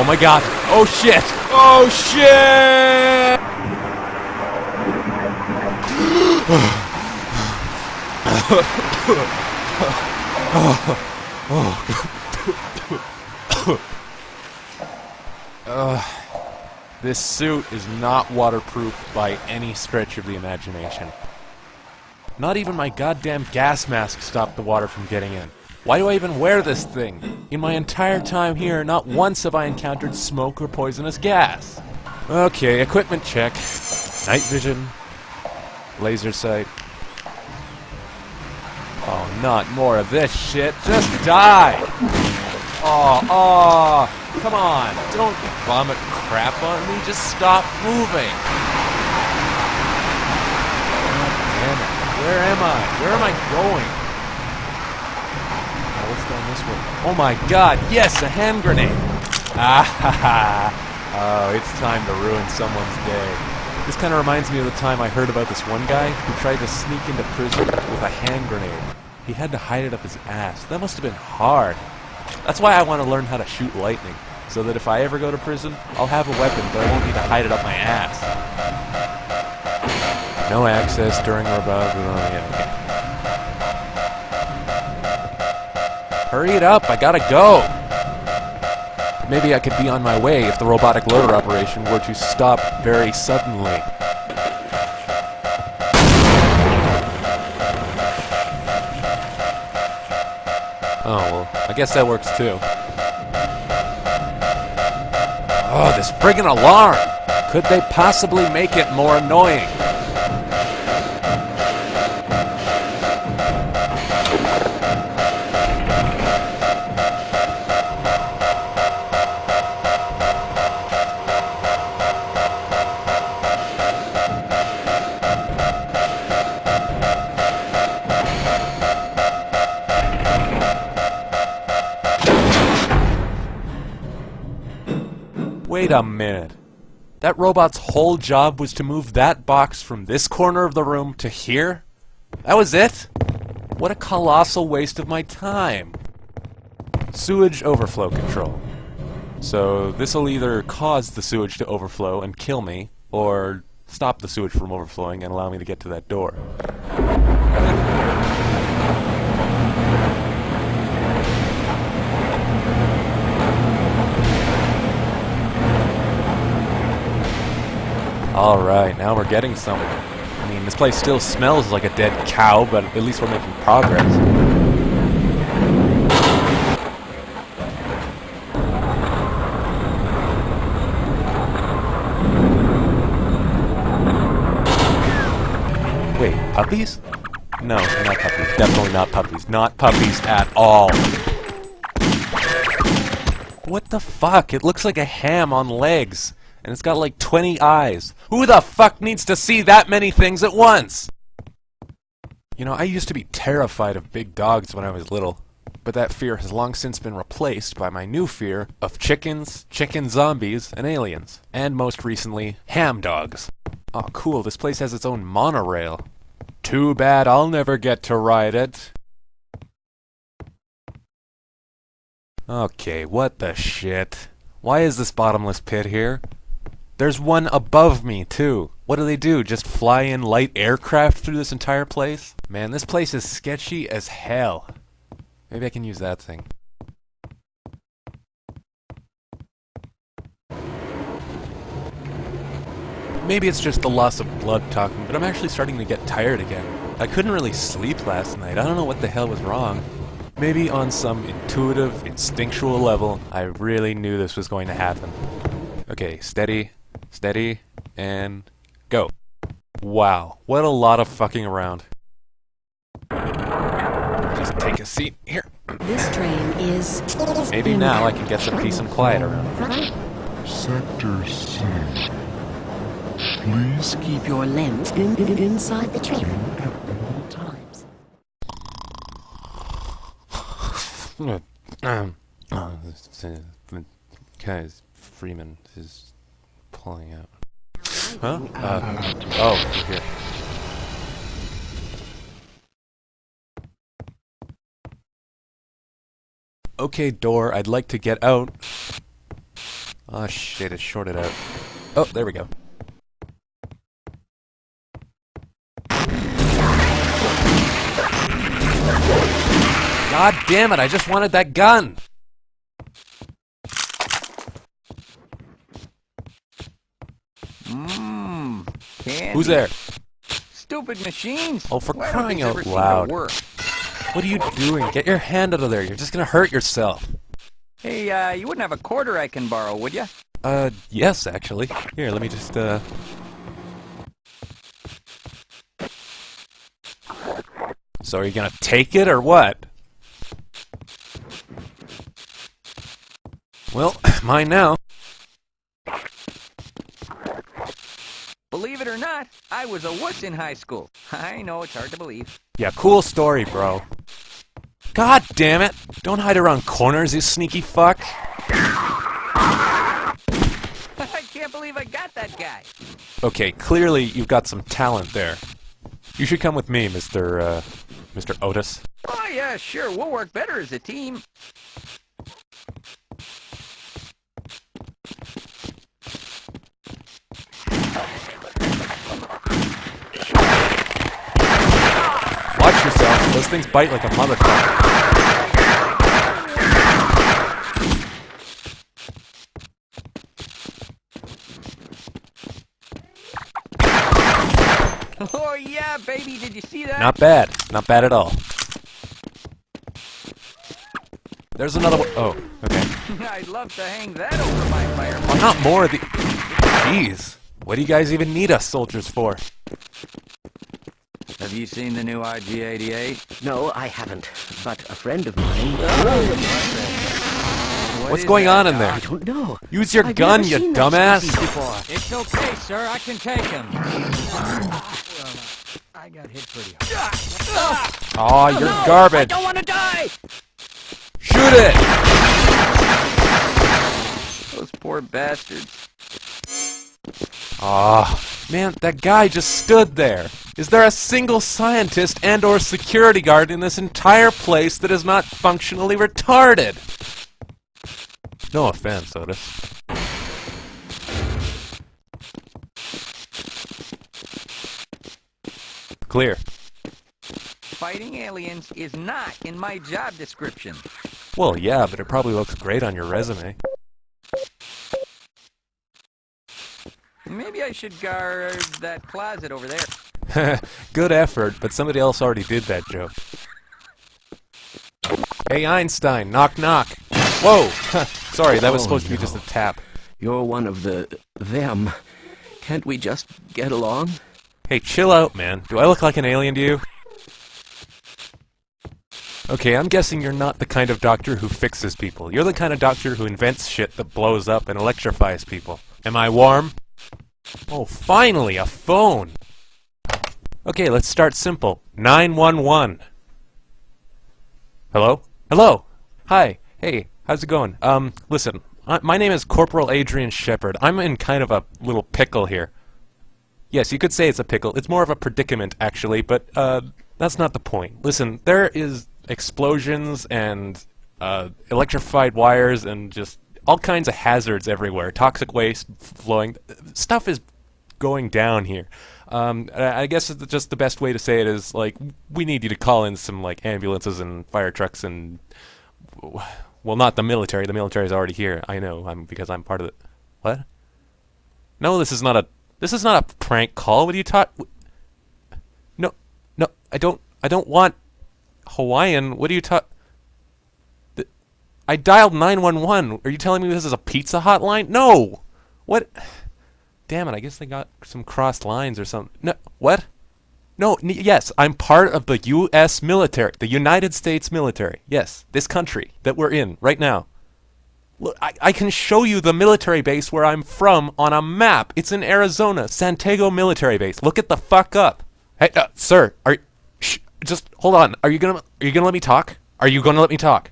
Oh my god. Oh shit. Oh shit! Ugh. This suit is not waterproof by any stretch of the imagination. Not even my goddamn gas mask stopped the water from getting in. Why do I even wear this thing? In my entire time here, not once have I encountered smoke or poisonous gas. Okay, equipment check. Night vision. Laser sight. Oh, not more of this shit. Just die! Oh, oh, come on. Don't vomit crap on me. Just stop moving. God damn it. Where am I? Where am I going? Oh, what's down this way? Oh my god, yes, a hand grenade! Ah ha ha! Oh, it's time to ruin someone's day. This kind of reminds me of the time I heard about this one guy who tried to sneak into prison with a hand grenade. He had to hide it up his ass. That must have been hard. That's why I want to learn how to shoot lightning, so that if I ever go to prison, I'll have a weapon, but I won't need to hide it up my ass. No access during or above. Yeah, okay. Hurry it up, I gotta go! Maybe I could be on my way if the robotic loader operation were to stop very suddenly. Oh, well, I guess that works too. Oh, this friggin' alarm! Could they possibly make it more annoying? Wait a minute. That robot's whole job was to move that box from this corner of the room to here? That was it? What a colossal waste of my time. Sewage overflow control. So this'll either cause the sewage to overflow and kill me, or stop the sewage from overflowing and allow me to get to that door. Alright, now we're getting somewhere. I mean, this place still smells like a dead cow, but at least we're making progress. Wait, puppies? No, not puppies. Definitely not puppies. Not puppies at all. What the fuck? It looks like a ham on legs. And it's got like 20 eyes. Who the fuck needs to see that many things at once? You know, I used to be terrified of big dogs when I was little. But that fear has long since been replaced by my new fear of chickens, chicken zombies, and aliens. And most recently, ham dogs. Oh cool, this place has its own monorail. Too bad I'll never get to ride it. Okay, what the shit? Why is this bottomless pit here? There's one above me, too. What do they do? Just fly in light aircraft through this entire place? Man, this place is sketchy as hell. Maybe I can use that thing. Maybe it's just the loss of blood talking, but I'm actually starting to get tired again. I couldn't really sleep last night. I don't know what the hell was wrong. Maybe on some intuitive, instinctual level, I really knew this was going to happen. Okay, steady, steady, and go. Wow, what a lot of fucking around. Just take a seat here. This train is. Maybe now I can get some peace and quiet around. Sector C. Please Keep your limbs in, in, inside the train at all times. um, oh, this, uh, guy's Freeman is pulling out. Huh? Uh, oh, here. Okay, door, I'd like to get out. Oh shit, it's shorted out. Oh, there we go. God damn it, I just wanted that gun! Candy. Who's there? Stupid machines. Oh, for Why crying out ever seem to loud. What are you doing? Get your hand out of there, you're just gonna hurt yourself. Hey, uh, you wouldn't have a quarter I can borrow, would you? Uh, yes, actually. Here, let me just, uh... So are you gonna take it, or what? Well, mine now. Believe it or not, I was a wuss in high school. I know it's hard to believe. Yeah, cool story, bro. God damn it! Don't hide around corners, you sneaky fuck! I can't believe I got that guy. Okay, clearly you've got some talent there. You should come with me, Mr. Uh, Mr. Otis. Oh, yeah, sure. We'll work better as a team. Watch yourself, those things bite like a motherfucker. Oh, yeah, baby. Did you see that? Not bad. Not bad at all. There's another one. Oh, okay. I'd love to hang that over my fireplace. Well, not more of the... Jeez. What do you guys even need us soldiers for? Have you seen the new IG-88? No, I haven't. But a friend of mine. What What's going that, on in there? I don't know. Use your I've gun, you dumbass! It's okay, sir. I can take him. I got hit pretty hard. Aw, you're garbage! I don't want to die! Shoot it! Those poor bastards. Aw, man, that guy just stood there. Is there a single scientist and or security guard in this entire place that is not functionally retarded? No offense, Otis. Clear. Fighting aliens is not in my job description. Well, yeah, but it probably looks great on your resume. Maybe I should guard that closet over there. Good effort, but somebody else already did that joke. Hey Einstein, knock knock. Whoa! Sorry, that was Oh, supposed to be just a tap. You're one of the them. Can't we just get along? Hey, chill out, man. Do I look like an alien to you? Okay, I'm guessing you're not the kind of doctor who fixes people. You're the kind of doctor who invents shit that blows up and electrifies people. Am I warm? Oh, finally, a phone! Okay, let's start simple. 911. Hello? Hello! Hi. Hey, how's it going? Um, listen, I, my name is Corporal Adrian Shephard. I'm in kind of a little pickle here. Yes, you could say it's a pickle. It's more of a predicament, actually, but uh, that's not the point. Listen, there is explosions and uh, electrified wires and just all kinds of hazards everywhere. Toxic waste flowing. Stuff is going down here. Um, I guess just the best way to say it is like we need you to call in some like ambulances and fire trucks and well, not the military. The military is already here. I know. I'm because I'm part of it. What? No, this is not a. This is not a prank call. What are you taught? No, no, I don't. I don't want Hawaiian. What are you taught? I dialed 911. Are you telling me this is a pizza hotline? No. What? Damn it! I guess they got some crossed lines or something. No, what? No, yes, I'm part of the U.S. military, the United States military. Yes, this country that we're in right now. Look, I, I can show you the military base where I'm from on a map. It's in Arizona, Santego Military Base. Look at the fuck up. Hey, uh, sir, are just hold on. Are you gonna are you gonna let me talk? Are you gonna let me talk?